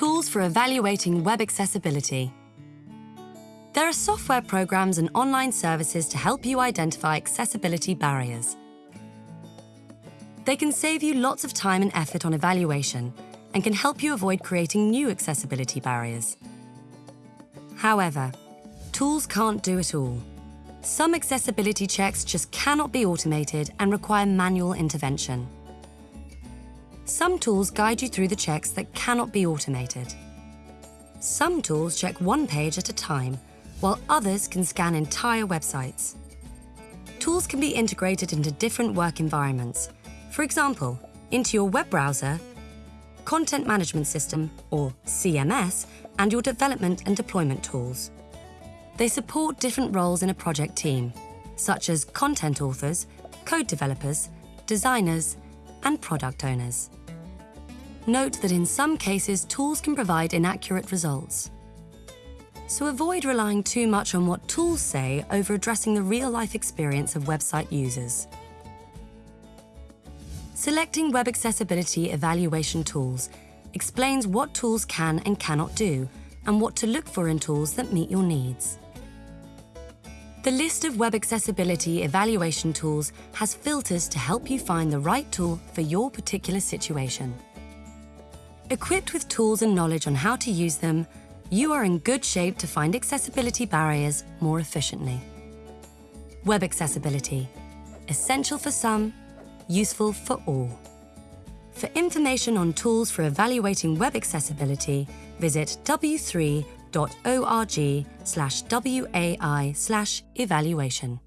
Tools for evaluating web accessibility. There are software programs and online services to help you identify accessibility barriers. They can save you lots of time and effort on evaluation and can help you avoid creating new accessibility barriers. However, tools can't do it all. Some accessibility checks just cannot be automated and require manual intervention. Some tools guide you through the checks that cannot be automated. Some tools check one page at a time, while others can scan entire websites. Tools can be integrated into different work environments, for example, into your web browser, content management system, or CMS, and your development and deployment tools. They support different roles in a project team, such as content authors, code developers, designers, and product owners. Note that in some cases, tools can provide inaccurate results. So avoid relying too much on what tools say over addressing the real-life experience of website users. Selecting Web Accessibility Evaluation Tools explains what tools can and cannot do and what to look for in tools that meet your needs. The list of web accessibility evaluation tools has filters to help you find the right tool for your particular situation. Equipped with tools and knowledge on how to use them, you are in good shape to find accessibility barriers more efficiently. Web accessibility, essential for some, useful for all. For information on tools for evaluating web accessibility, visit w3.org slash WAI slash evaluation.